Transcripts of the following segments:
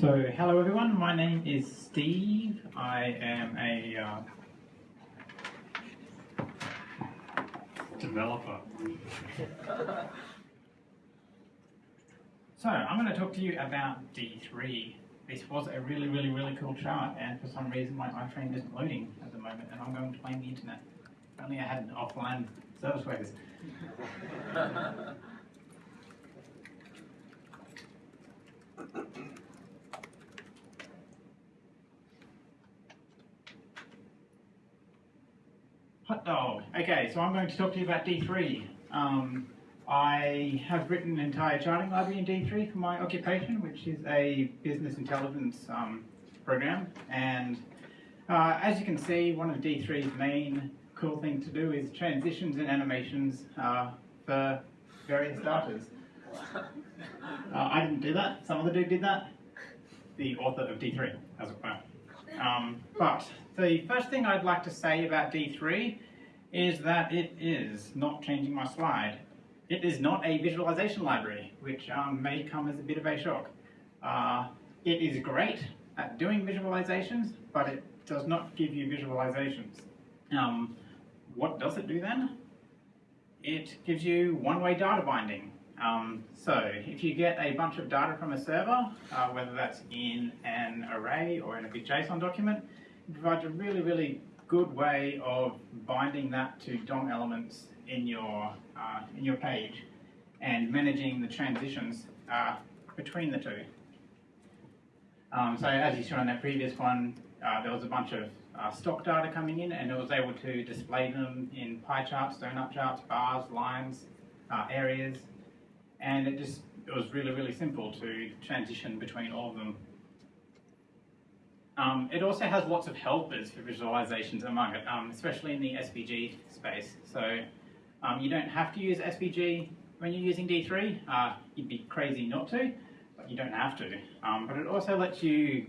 So, hello everyone, my name is Steve. I am a uh, developer. So, I'm going to talk to you about D3. This was a really, really, really cool chart, and for some reason my iframe isn't loading at the moment, and I'm going to blame the internet. If only I had an offline service for this. Hot dog. Okay, so I'm going to talk to you about D3. Um, I have written an entire charting library in D3 for my occupation, which is a business intelligence um, program. And uh, as you can see, one of D3's main cool things to do is transitions and animations uh, for various datas. Uh, I didn't do that. Some other dude did that. The author of D3, as it were. Um, but the first thing I'd like to say about D3 is that it is not changing my slide. It is not a visualization library, which um, may come as a bit of a shock. Uh, it is great at doing visualizations, but it does not give you visualizations. Um, what does it do then? It gives you one-way data binding. Um, so if you get a bunch of data from a server, uh, whether that's in an array or in a big JSON document, it provides a really, really good way of binding that to DOM elements in your, uh, in your page and managing the transitions uh, between the two. Um, so as you saw on that previous one, uh, there was a bunch of uh, stock data coming in and it was able to display them in pie charts, donut charts, bars, lines, uh, areas, and it just it was really, really simple to transition between all of them. Um, it also has lots of helpers for visualizations among it, um, especially in the SVG space. So um, you don't have to use SVG when you're using D3. Uh, you'd be crazy not to, but you don't have to. Um, but it also lets you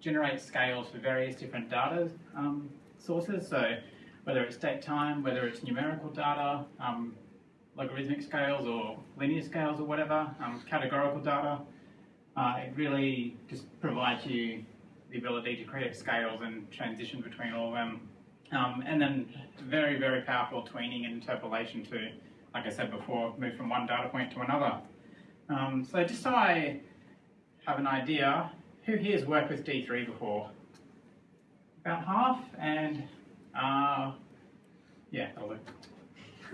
generate scales for various different data um, sources. So whether it's date time, whether it's numerical data, um, logarithmic scales or linear scales or whatever, um, categorical data. Uh, it really just provides you the ability to create scales and transition between all of them. Um, and then very, very powerful tweening and interpolation to, like I said before, move from one data point to another. Um, so just so I have an idea, who here has worked with D3 before? About half, and uh, yeah, that'll do.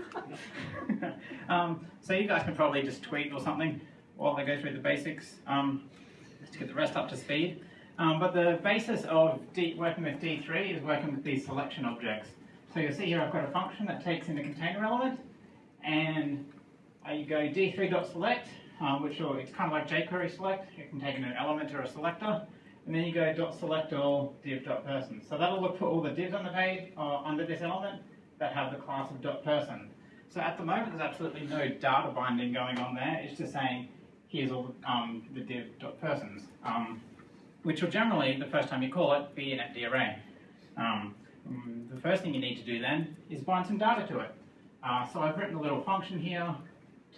um, so you guys can probably just tweet or something while I go through the basics um, to get the rest up to speed. Um, but the basis of D working with D3 is working with these selection objects. So you'll see here I've got a function that takes in a container element and uh, you go d3.select, um, which will, it's kind of like jQuery select. You can take in an element or a selector and then you go dot select all div.person. So that'll look for all the divs on the page uh, under this element that have the class of dot person. So at the moment, there's absolutely no data binding going on there. It's just saying, here's all um, the div dot persons, um, which will generally, the first time you call it, be an empty array. Um, the first thing you need to do then is bind some data to it. Uh, so I've written a little function here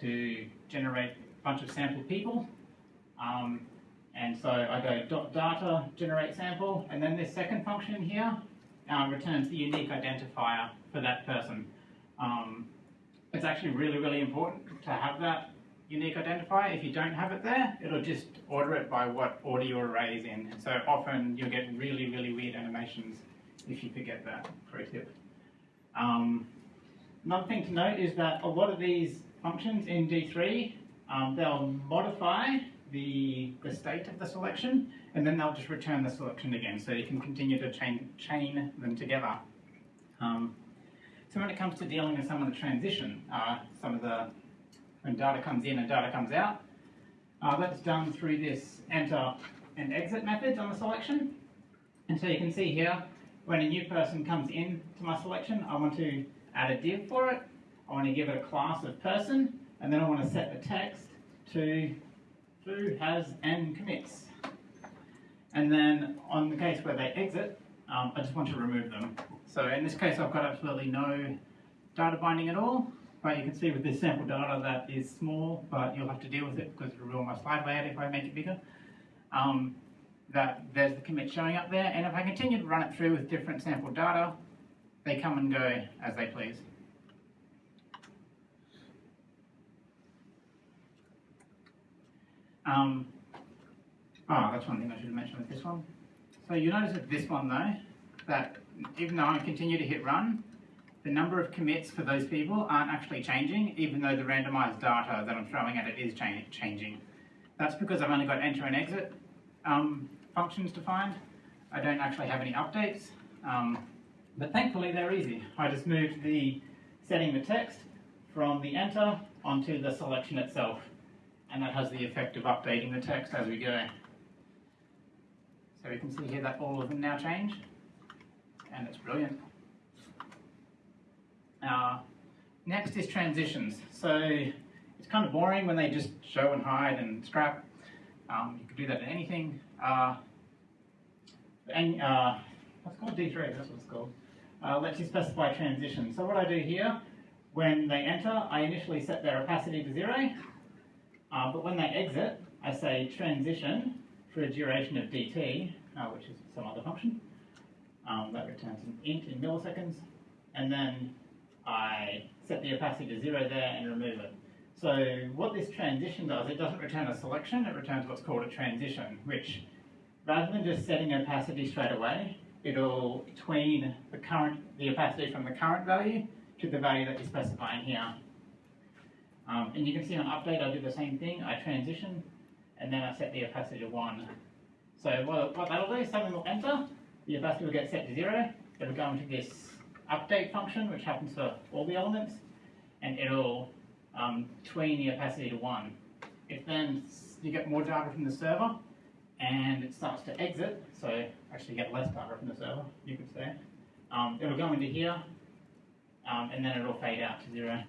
to generate a bunch of sample people. Um, and so I go dot data generate sample, and then this second function in here uh, returns the unique identifier for that person. Um, it's actually really, really important to have that unique identifier. If you don't have it there, it'll just order it by what order your array is in. So often you'll get really, really weird animations if you forget that, pro tip. Um, another thing to note is that a lot of these functions in D3, um, they'll modify the, the state of the selection, and then they'll just return the selection again, so you can continue to chain, chain them together. Um, so when it comes to dealing with some of the transition, uh, some of the, when data comes in and data comes out, uh, that's done through this enter and exit methods on the selection. And so you can see here, when a new person comes in to my selection, I want to add a div for it. I want to give it a class of person, and then I want to set the text to who has and commits. And then on the case where they exit, um, I just want to remove them. So in this case, I've got absolutely no data binding at all. But you can see with this sample data that is small, but you'll have to deal with it because it'll ruin my slide layout if I make it bigger. Um, that there's the commit showing up there, and if I continue to run it through with different sample data, they come and go as they please. Um, oh, that's one thing I should have mentioned with this one. So you notice with this one though, that even though I continue to hit run, the number of commits for those people aren't actually changing, even though the randomized data that I'm throwing at it is cha changing. That's because I've only got enter and exit um, functions defined. I don't actually have any updates, um, but thankfully they're easy. I just moved the setting the text from the enter onto the selection itself, and that has the effect of updating the text as we go. So we can see here that all of them now change, and it's brilliant. Uh, next is transitions. So it's kind of boring when they just show and hide and scrap. Um, you could do that in anything. Uh, and uh, what's called D3, that's what it's called. Uh, lets you specify transitions. So what I do here, when they enter, I initially set their opacity to zero. Uh, but when they exit, I say transition for a duration of dt, uh, which is some other function. Um, that returns an int in milliseconds. And then I set the opacity to zero there and remove it. So what this transition does, it doesn't return a selection, it returns what's called a transition, which rather than just setting opacity straight away, it'll tween the current, the opacity from the current value to the value that you're specifying here. Um, and you can see on update, I do the same thing. I transition, and then I set the opacity to one. So what, what that'll do is something will enter, the opacity will get set to zero, it'll go into this update function, which happens for all the elements, and it'll um, tween the opacity to one. If then you get more data from the server, and it starts to exit, so actually get less data from the server, you could say, um, it'll go into here, um, and then it'll fade out to zero.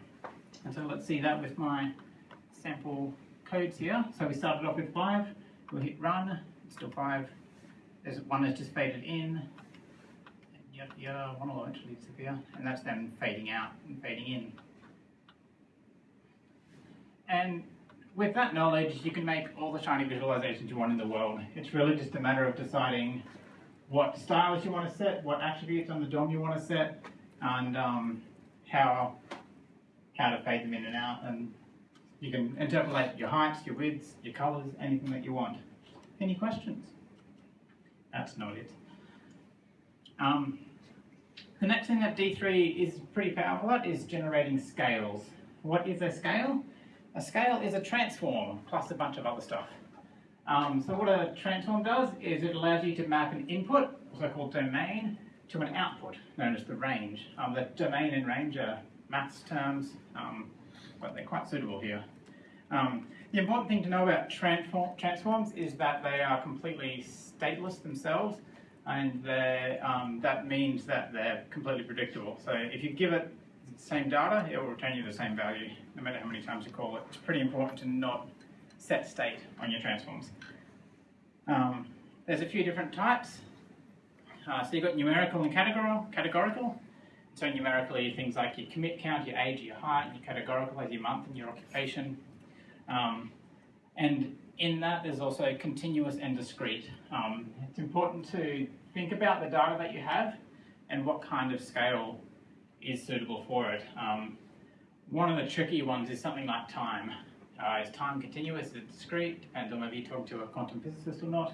And so let's see that with my sample codes here. So we started off with five, we'll hit run, it's still five. There's one that's just faded in, yada yada, one will eventually disappear, and that's then fading out and fading in. And with that knowledge, you can make all the shiny visualizations you want in the world. It's really just a matter of deciding what styles you want to set, what attributes on the DOM you want to set, and um, how how to fade them in and out. And you can interpolate your heights, your widths, your colors, anything that you want. Any questions? That's not it. Um, the next thing that D3 is pretty powerful at is generating scales. What is a scale? A scale is a transform plus a bunch of other stuff. Um, so what a transform does is it allows you to map an input, also called domain, to an output, known as the range. Um, the domain and range are maths terms, um, but they're quite suitable here. Um, the important thing to know about transform transforms is that they are completely stateless themselves, and um, that means that they're completely predictable. So if you give it the same data, it will return you the same value, no matter how many times you call it. It's pretty important to not set state on your transforms. Um, there's a few different types. Uh, so you've got numerical and categorical. So numerically, things like your commit count, your age, your height, your categorical as your month and your occupation. Um, and in that, there's also continuous and discrete. Um, it's important to think about the data that you have and what kind of scale is suitable for it. Um, one of the tricky ones is something like time. Uh, is time continuous? Is it discrete? Depends on whether you talk to a quantum physicist or not.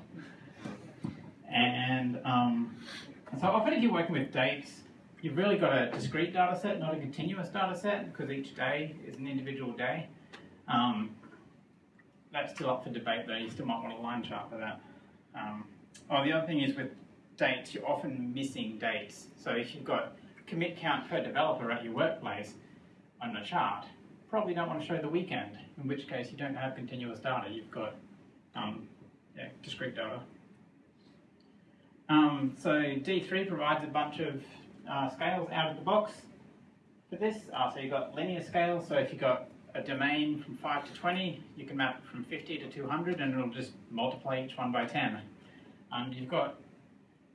And um, so often if you're working with dates, you've really got a discrete data set, not a continuous data set, because each day is an individual day. Um, that's still up for debate though, you still might want a line chart for that. Um, oh, the other thing is with dates, you're often missing dates. So if you've got commit count per developer at your workplace on the chart, probably don't want to show the weekend, in which case you don't have continuous data, you've got um, yeah, discrete data. Um, so D3 provides a bunch of uh, scales out of the box for this. Uh, so you've got linear scales, so if you've got a domain from 5 to 20, you can map from 50 to 200 and it'll just multiply each one by 10. And you've got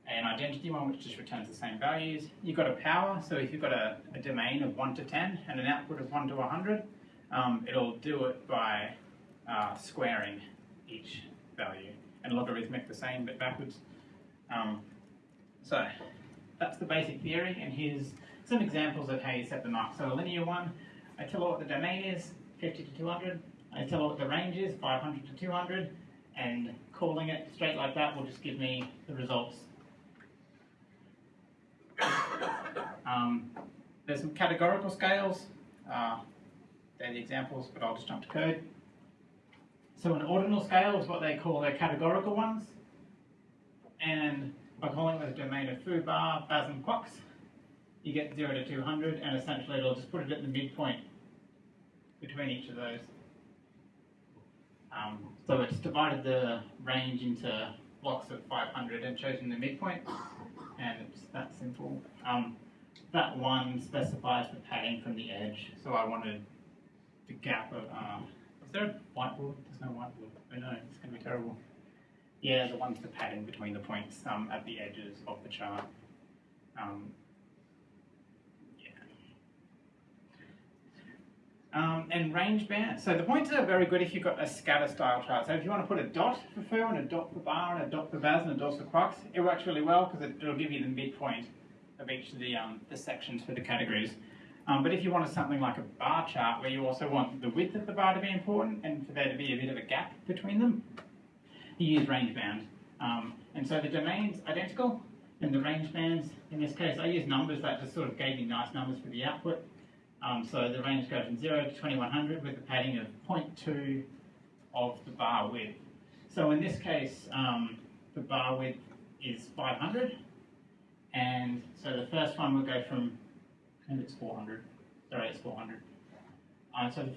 an identity one which just returns the same values. You've got a power, so if you've got a, a domain of 1 to 10 and an output of 1 to 100, um, it'll do it by uh, squaring each value. and logarithmic the same but backwards. Um, so that's the basic theory, and here's some examples of how you set them up. So a linear one, I tell it what the domain is, 50 to 200. I tell it what the range is, 500 to 200, and calling it straight like that will just give me the results. Um, there's some categorical scales. Uh, they're the examples, but I'll just jump to code. So an ordinal scale is what they call their categorical ones. And by calling the domain of foo, bar, and quox, you get 0 to 200, and essentially it'll just put it at the midpoint between each of those. Um, so it's divided the range into blocks of 500 and chosen the midpoint, and it's that simple. Um, that one specifies the padding from the edge, so I wanted the gap of, uh, is there a whiteboard? There's no whiteboard. Oh no, it's going to be terrible. Yeah, the one's the padding between the points um, at the edges of the chart. Um. Um, and range band. So the points are very good if you've got a scatter style chart. So if you want to put a dot for foo and a dot for bar and a dot for baz and a dot for quox, it works really well because it, will give you the midpoint of each of the, um, the sections for the categories. Um, but if you wanted something like a bar chart where you also want the width of the bar to be important and for there to be a bit of a gap between them, you use range band. Um, and so the domain's identical and the range bands, in this case, I use numbers that just sort of gave me nice numbers for the output. Um, so the range goes from 0 to 2100 with a padding of 0.2 of the bar width. So in this case, um, the bar width is 500. And so the first one will go from, and it's 400. Sorry, it's 400. Uh, so, the,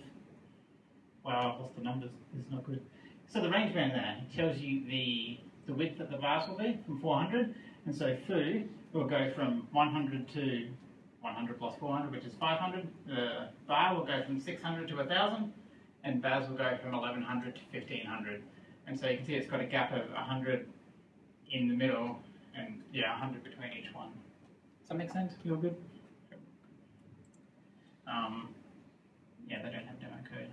well, what's the numbers? Is not good. So the range band there tells you the, the width that the bars will be from 400. And so foo will go from 100 to 100 plus 400, which is 500. The bar will go from 600 to 1,000, and baz will go from 1100 to 1500. And so you can see it's got a gap of 100 in the middle, and yeah, 100 between each one. Does that make sense? You're good? Um, yeah, they don't have demo code.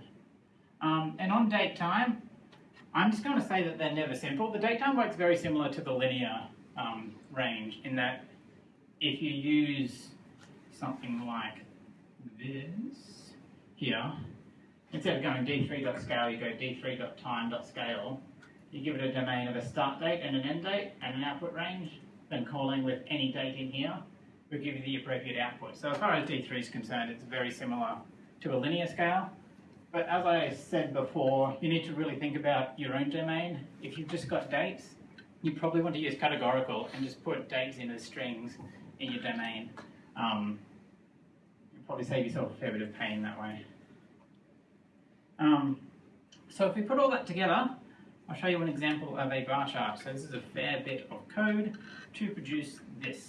Um, and on date time, I'm just going to say that they're never simple. The date time works very similar to the linear um, range in that if you use something like this here, instead of going d3.scale, you go d3.time.scale. You give it a domain of a start date and an end date and an output range, then calling with any date in here will give you the appropriate output. So as far as D3 is concerned, it's very similar to a linear scale. But as I said before, you need to really think about your own domain. If you've just got dates, you probably want to use categorical and just put dates in as strings in your domain. Um, you'll probably save yourself a fair bit of pain that way. Um, so if we put all that together, I'll show you an example of a bar chart. So this is a fair bit of code to produce this.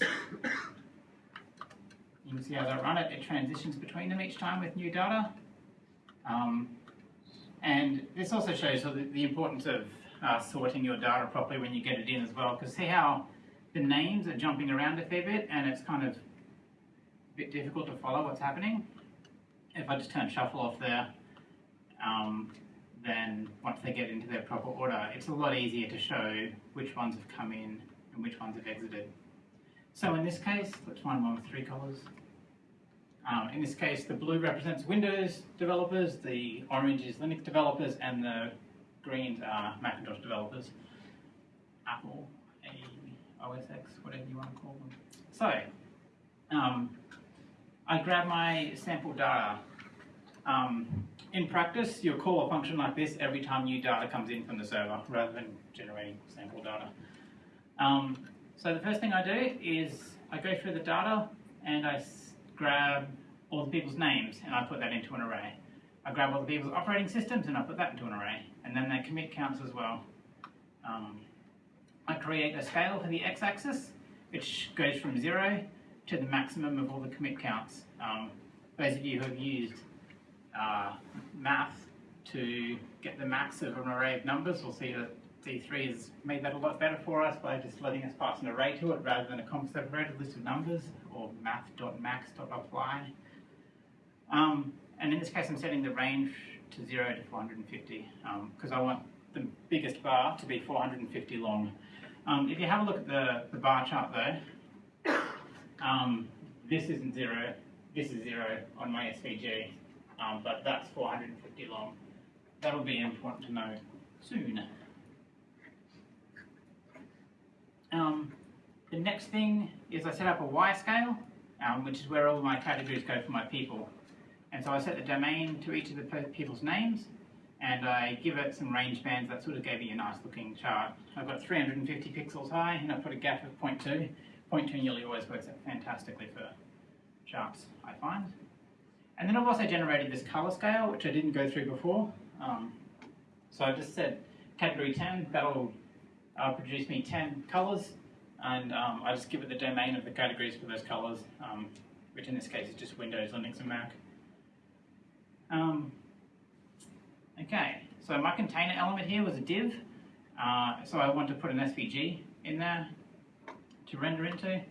You can see as I run it, it transitions between them each time with new data. Um, and this also shows the, the importance of uh, sorting your data properly when you get it in as well, because see how the names are jumping around a fair bit and it's kind of a bit difficult to follow what's happening. If I just turn shuffle off there, um, then once they get into their proper order, it's a lot easier to show which ones have come in and which ones have exited. So in this case, let's find one with three colors. Um, in this case, the blue represents Windows developers, the orange is Linux developers, and the greens are Macintosh developers. Apple, OS X, whatever you want to call them. So, um, I grab my sample data. Um, in practice, you'll call a function like this every time new data comes in from the server, rather than generating sample data. Um, so the first thing I do is I go through the data and I grab all the people's names and I put that into an array. I grab all the people's operating systems and I put that into an array. And then their commit counts as well. Um, I create a scale for the x-axis, which goes from zero to the maximum of all the commit counts. Um, those of you who have used uh, math to get the max of an array of numbers will see that D3 has made that a lot better for us by just letting us pass an array to it rather than a comma separated list of numbers or math.max.apply. Um, and in this case, I'm setting the range to 0 to 450 because um, I want the biggest bar to be 450 long. Um, if you have a look at the, the bar chart though, um, this isn't zero, this is zero on my SVG, um, but that's 450 long. That'll be important to know soon. Um, the next thing is I set up a Y scale, um, which is where all my categories go for my people. And so I set the domain to each of the people's names, and I give it some range bands that sort of gave me a nice looking chart. I've got 350 pixels high, and I've put a gap of 0.2. 0.2 nearly always works out fantastically for charts, I find. And then I've also generated this color scale, which I didn't go through before. Um, so I just said category 10, that'll uh, produce me 10 colors, and um, I just give it the domain of the categories for those colors, um, which in this case is just Windows, Linux, and Mac. Um, okay, so my container element here was a div, uh, so I want to put an SVG in there to render into.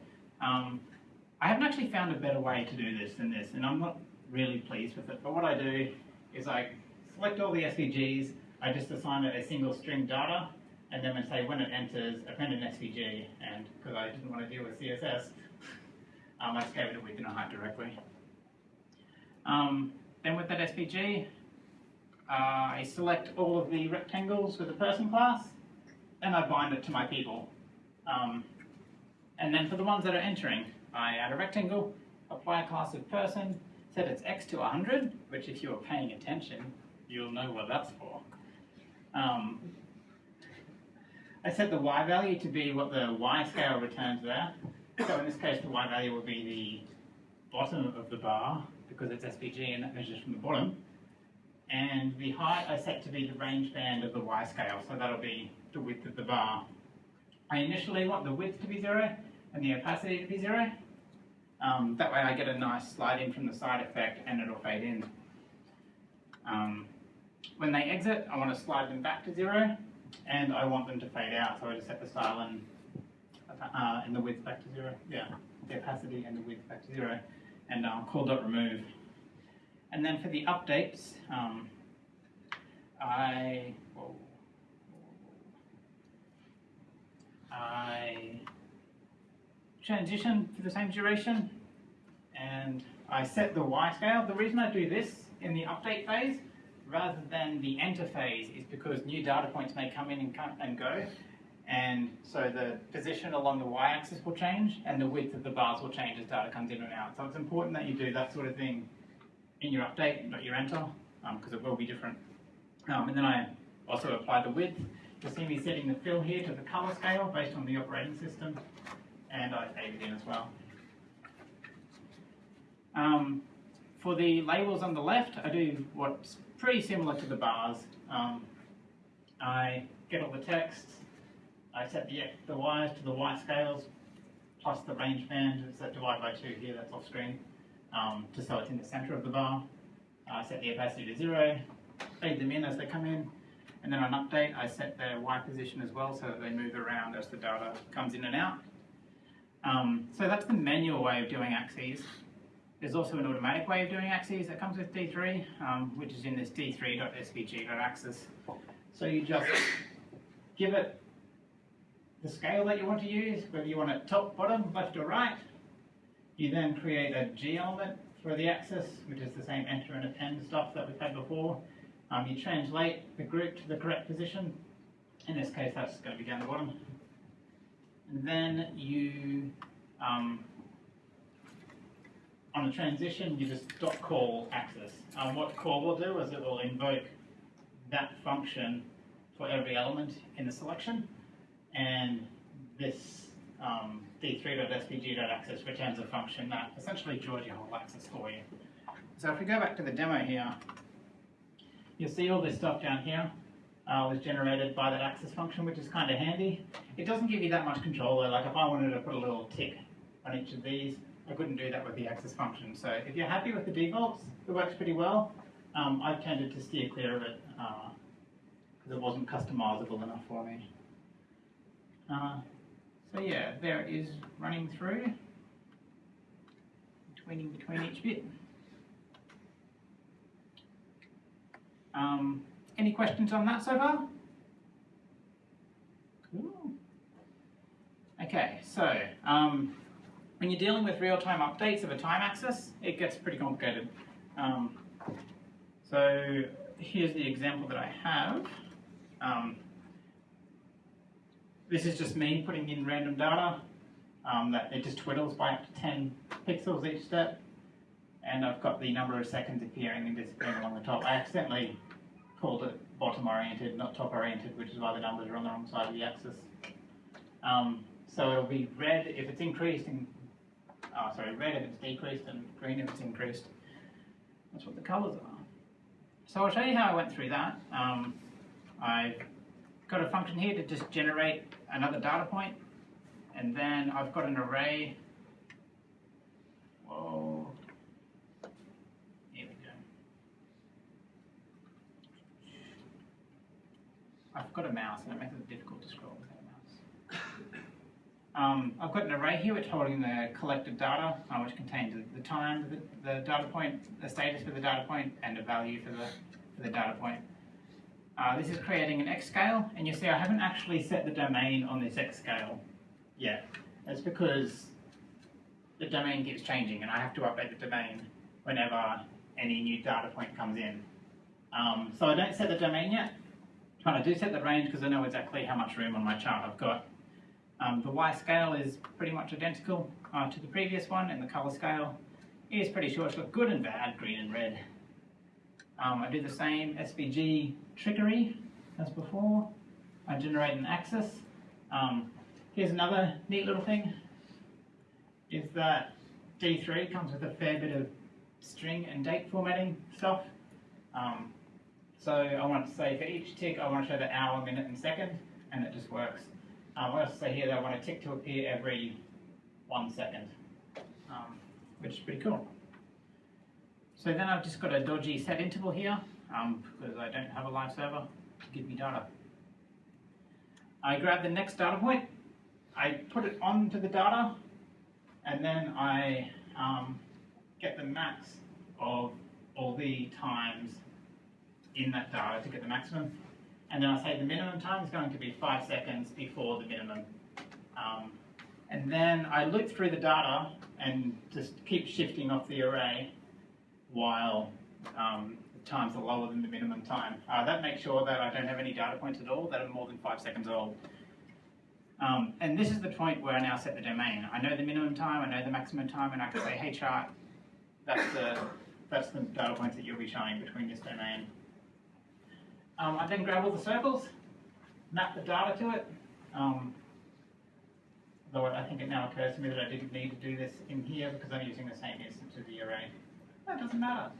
Um, I haven't actually found a better way to do this than this, and I'm not really pleased with it. But what I do is I select all the SVGs, I just assign it a single string data, and then I say when it enters, append an SVG, and because I didn't want to deal with CSS, um, I just gave it a width and a height directly. Um, then with that SVG, uh, I select all of the rectangles with the person class, and I bind it to my people. Um, and then for the ones that are entering, I add a rectangle, apply a class of person, set its x to 100, which if you're paying attention, you'll know what that's for. Um, I set the y value to be what the y scale returns there. So in this case, the y value would be the bottom of the bar, because it's SVG and that measures from the bottom. And the height I set to be the range band of the y scale, so that'll be the width of the bar. I initially want the width to be zero and the opacity to be zero. Um, that way I get a nice slide in from the side effect and it'll fade in. Um, when they exit, I want to slide them back to zero and I want them to fade out, so I just set the style and, uh, and the width back to zero. Yeah, the opacity and the width back to zero and um, call dot remove. And then for the updates, um, I whoa, I transition for the same duration and I set the Y scale. The reason I do this in the update phase rather than the enter phase is because new data points may come in and, come and go and so the position along the y-axis will change and the width of the bars will change as data comes in and out. So it's important that you do that sort of thing in your update, not your enter, because um, it will be different. Um, and then I also apply the width. You'll see me setting the fill here to the color scale based on the operating system, and I save it in as well. Um, for the labels on the left, I do what's pretty similar to the bars. Um, I get all the text, I set the, the Y's to the Y scales, plus the range band, it's that divide by two here, that's off screen, um, just so it's in the center of the bar. I set the opacity to zero, fade them in as they come in, and then on update, I set their Y position as well so that they move around as the data comes in and out. Um, so that's the manual way of doing axes. There's also an automatic way of doing axes that comes with D3, um, which is in this d3.svg.axis. So you just give it the scale that you want to use, whether you want it top, bottom, left or right. You then create a G element for the axis, which is the same enter and append stuff that we've had before. Um, you translate the group to the correct position. In this case, that's going to be down the bottom. And then you, um, on a transition, you just dot call axis. Um, what call will do is it will invoke that function for every element in the selection and this um, d3.svg.axis returns a function that essentially draws your whole axis for you. So if we go back to the demo here, you'll see all this stuff down here uh, was generated by that axis function, which is kind of handy. It doesn't give you that much control though, like if I wanted to put a little tick on each of these, I couldn't do that with the axis function. So if you're happy with the defaults, it works pretty well. Um, I've tended to steer clear of it because uh, it wasn't customizable enough for me. Uh, so yeah, there is running through, between between each bit. Um, any questions on that so far? Cool. Okay, so um, when you're dealing with real-time updates of a time axis, it gets pretty complicated. Um, so here's the example that I have. Um, this is just me putting in random data um, that it just twiddles by up to 10 pixels each step. And I've got the number of seconds appearing and disappearing along the top. I accidentally called it bottom oriented, not top oriented, which is why the numbers are on the wrong side of the axis. Um, so it'll be red if it's increased, and oh, sorry, red if it's decreased, and green if it's increased. That's what the colours are. So I'll show you how I went through that. Um, I've got a function here to just generate another data point, and then I've got an array. Whoa. Here we go. I've got a mouse, and it makes it difficult to scroll without a mouse. Um, I've got an array here which holding the collected data, uh, which contains the, time, the, the data point, the status for the data point, and a value for the, for the data point. Uh, this is creating an X scale, and you see I haven't actually set the domain on this X scale yet. That's because the domain keeps changing, and I have to update the domain whenever any new data point comes in. Um, so I don't set the domain yet, but I do set the range because I know exactly how much room on my chart I've got. Um, the Y scale is pretty much identical uh, to the previous one, and the color scale is pretty short. It's got good and bad, green and red. Um, I do the same SVG trickery as before. I generate an axis. Um, here's another neat little thing, is that D3 comes with a fair bit of string and date formatting stuff. Um, so I want to say for each tick, I want to show the hour, minute, and second, and it just works. Um, I to say here that I want a tick to appear every one second, um, which is pretty cool. So then I've just got a dodgy set interval here, um, because I don't have a live server to give me data. I grab the next data point, I put it onto the data, and then I um, get the max of all the times in that data to get the maximum. And then I say the minimum time is going to be five seconds before the minimum. Um, and then I loop through the data and just keep shifting off the array while um, the times are lower than the minimum time. Uh, that makes sure that I don't have any data points at all that are more than five seconds old. Um, and this is the point where I now set the domain. I know the minimum time, I know the maximum time, and I can say, hey chart, that's the, that's the data points that you'll be showing between this domain. Um, I then grab all the circles, map the data to it. Um, though I think it now occurs to me that I didn't need to do this in here because I'm using the same instance of the array. That doesn't matter.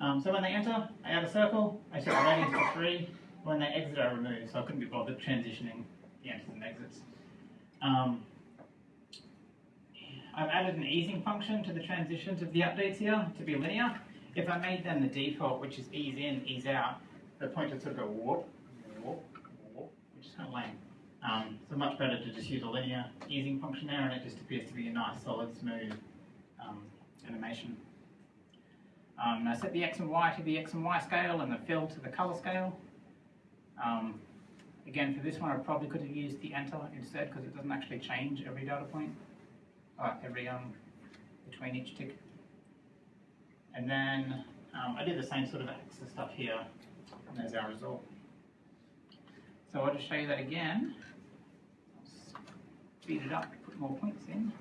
Um, so when they enter, I add a circle, I set the radius to 3. When they exit, I remove, so I couldn't be bothered transitioning the enters and exits. Um, I've added an easing function to the transitions of the updates here to be linear. If I made them the default, which is ease in, ease out, the pointer sort of go whoop, whoop, whoop, which is kind of lame. Um, so much better to just use a linear easing function there, and it just appears to be a nice, solid, smooth um, animation. Um, I set the x and y to the x and y scale and the fill to the color scale. Um, again, for this one, I probably could have used the enter instead because it doesn't actually change every data point, uh, every um, between each tick. And then um, I did the same sort of axis stuff here, and there's our result. So I'll just show you that again. Speed it up, put more points in.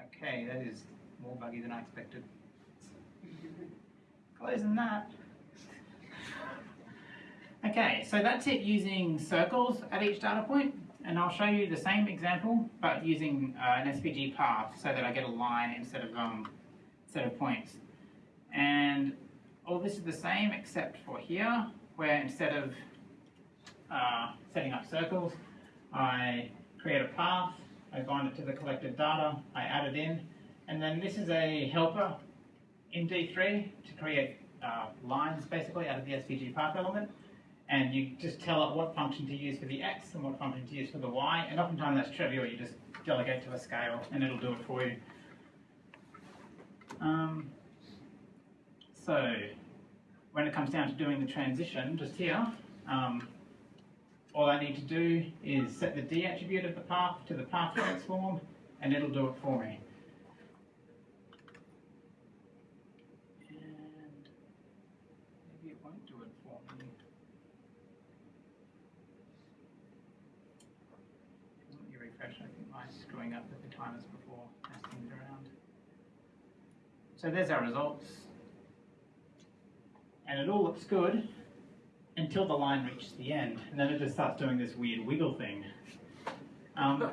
Okay, that is more buggy than I expected. Closing that. Okay, so that's it using circles at each data point, and I'll show you the same example, but using uh, an SVG path so that I get a line instead of um, set of points. And all this is the same except for here, where instead of uh, setting up circles, I create a path, I bind it to the collected data, I add it in, and then this is a helper in D3 to create uh, lines basically out of the SVG path element. And you just tell it what function to use for the X and what function to use for the Y. And oftentimes that's trivial, you just delegate to a scale and it'll do it for you. Um, so when it comes down to doing the transition, just here, um, all I need to do is set the D attribute of the path to the path transform, and it'll do it for me. And maybe it won't do it for me. Let me refresh, I think mine's screwing up with the timers before mess things around. So there's our results. And it all looks good until the line reaches the end, and then it just starts doing this weird wiggle thing. Um,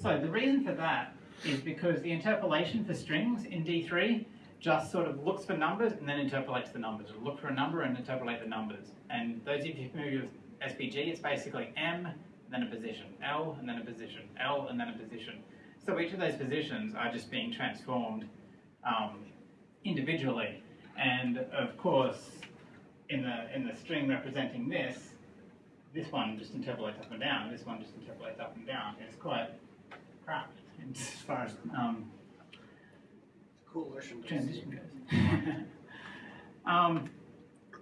so the reason for that is because the interpolation for strings in D3 just sort of looks for numbers and then interpolates the numbers. It'll look for a number and interpolate the numbers. And those of you familiar with SVG, it's basically M, then a position, L, and then a position, L, and then a position. So each of those positions are just being transformed um, individually. And of course, in the in the string representing this, this one just interpolates up and down. This one just interpolates up and down. It's quite crap as far as um, transition goes. um,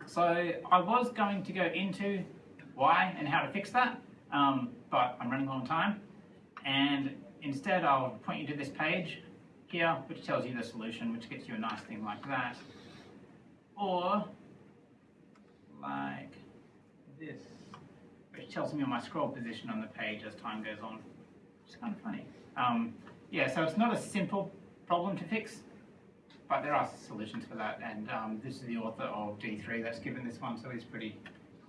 so I was going to go into why and how to fix that, um, but I'm running low on time, and instead I'll point you to this page here, which tells you the solution, which gets you a nice thing like that, or like this, which tells me my scroll position on the page as time goes on. It's kind of funny. Um, yeah, so it's not a simple problem to fix, but there are solutions for that, and um, this is the author of D3 that's given this one, so he's pretty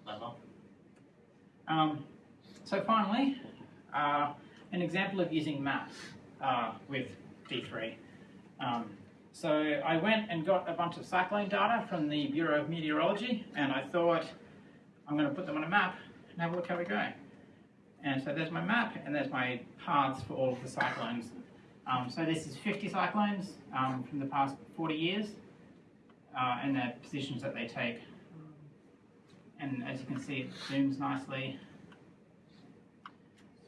clever. Um, so finally, uh, an example of using maps uh, with D3. Um, so I went and got a bunch of cyclone data from the Bureau of Meteorology, and I thought I'm going to put them on a map and have a look how we go. And so there's my map, and there's my paths for all of the cyclones. Um, so this is 50 cyclones um, from the past 40 years, uh, and the positions that they take. And as you can see, it zooms nicely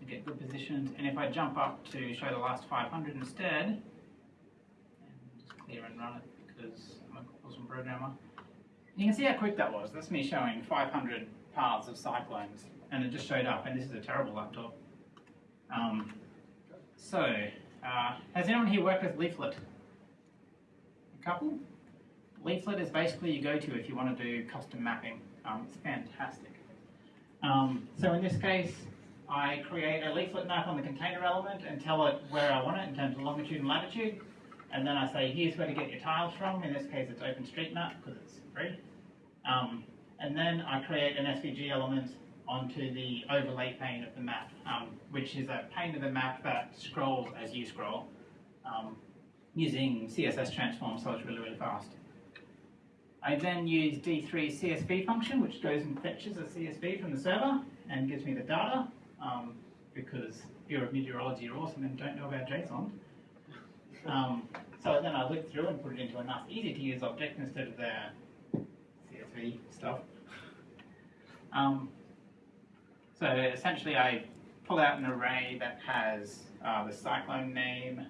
to get good positions. And if I jump up to show the last 500 instead, and just clear and run it because I'm a awesome programmer, you can see how quick that was. That's me showing 500 paths of cyclones, and it just showed up. And this is a terrible laptop. Um, so, uh, has anyone here worked with Leaflet? A couple? Leaflet is basically you go to if you want to do custom mapping. Um, it's fantastic. Um, so in this case, I create a leaflet map on the container element and tell it where I want it in terms of longitude and latitude. And then I say, here's where to get your tiles from. In this case, it's OpenStreetMap because it's free. Um, and then I create an SVG element onto the overlay pane of the map, um, which is a pane of the map that scrolls as you scroll um, using CSS transform, so it's really, really fast. I then use D3 CSV function, which goes and fetches a CSV from the server and gives me the data, um, because Bureau of Meteorology are awesome and don't know about JSON. Um, so then I look through and put it into a nice, easy to use object instead of the CSV stuff. Um, so essentially I pull out an array that has uh, the cyclone name,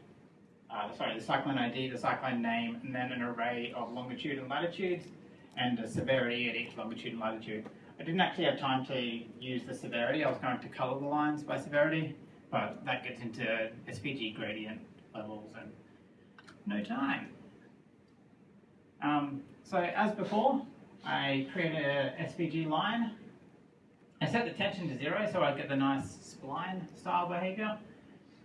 uh, sorry, the cyclone ID, the cyclone name, and then an array of longitude and latitudes, and a severity at each longitude and latitude. I didn't actually have time to use the severity, I was going to color the lines by severity, but that gets into SVG gradient levels and no time. Um, so as before, I create a SVG line. I set the tension to zero so I get the nice spline style behavior.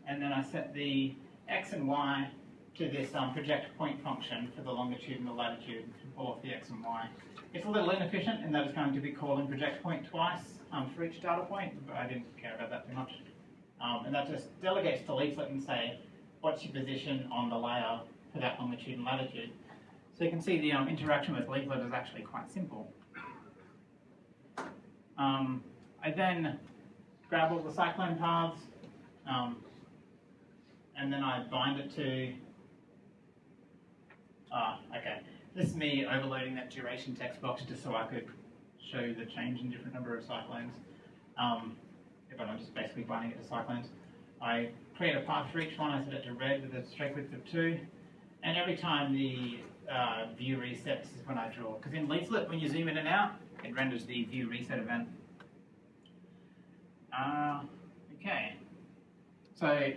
And then I set the x and y to this um, project point function for the longitude and the latitude of the x and y. It's a little inefficient in that it's going to be calling project point twice um, for each data point, but I didn't care about that too much. Um, and that just delegates to leaflet and say, what's your position on the layer for that longitude and latitude. So you can see the um, interaction with leaflet is actually quite simple. Um, I then grab all the cyclone paths, um, and then I bind it to, ah, okay. This is me overloading that duration text box just so I could show the change in different number of cyclones. Um, but I'm just basically binding it to cyclones. I create a path for each one, I set it to red with a stroke width of two, and every time the uh, view resets is when I draw. Because in leaflet, when you zoom in and out, it renders the view reset event. Uh, okay. So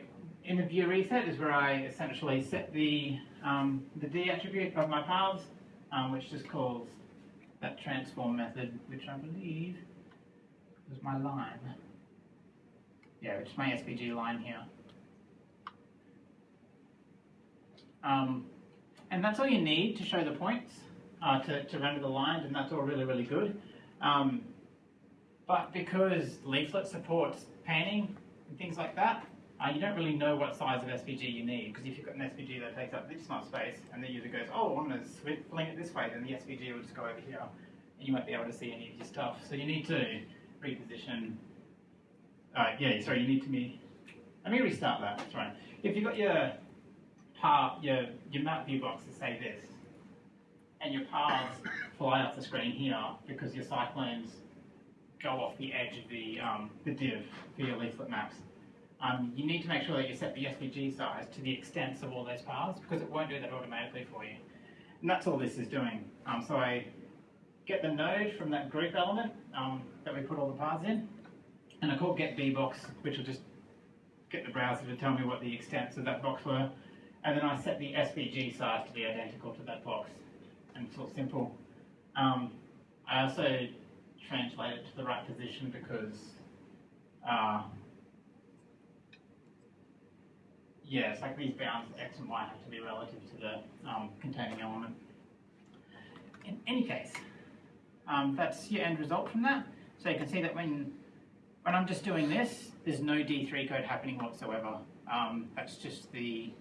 in the view reset is where I essentially set the, um, the D attribute of my paths, um, which just calls that transform method, which I believe was my line. Yeah, which is my SVG line here. Um, and that's all you need to show the points, uh, to, to render the lines, and that's all really, really good. Um, but because Leaflet supports panning and things like that, uh, you don't really know what size of SVG you need, because if you've got an SVG that takes up this much space, and the user goes, oh, I'm going to fling it this way, then the SVG will just go over here, and you won't be able to see any of your stuff. So you need to reposition, uh, yeah, sorry, you need to be, let me restart that, that's right. If you've got your part, your, your map view box to say this, and your paths fly off the screen here because your cyclones go off the edge of the, um, the div for your leaflet maps. Um, you need to make sure that you set the SVG size to the extents of all those paths because it won't do that automatically for you. And that's all this is doing. Um, so I get the node from that group element um, that we put all the paths in, and I call get bbox, which will just get the browser to tell me what the extents of that box were, and then I set the SVG size to be identical to that box, and it's all simple. Um, I also translate it to the right position because uh, yeah, it's like these bounds x and y have to be relative to the um, containing element. In any case, um, that's your end result from that. So you can see that when when I'm just doing this, there's no D3 code happening whatsoever. Um, that's just the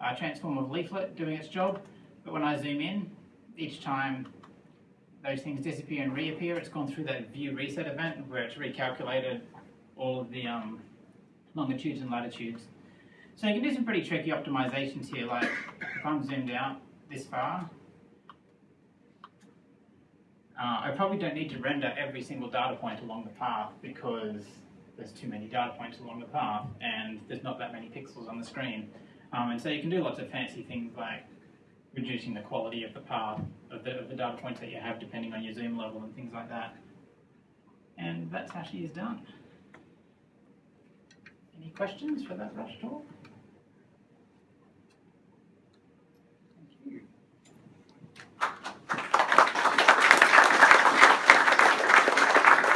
uh, transform of leaflet doing its job. But when I zoom in, each time those things disappear and reappear, it's gone through that view reset event where it's recalculated all of the um, longitudes and latitudes. So you can do some pretty tricky optimizations here, like if I'm zoomed out this far, uh, I probably don't need to render every single data point along the path because there's too many data points along the path and there's not that many pixels on the screen. Um, and so you can do lots of fancy things like reducing the quality of the path of the, of the data points that you have depending on your zoom level and things like that. And that's how she is done. Any questions for that rush talk?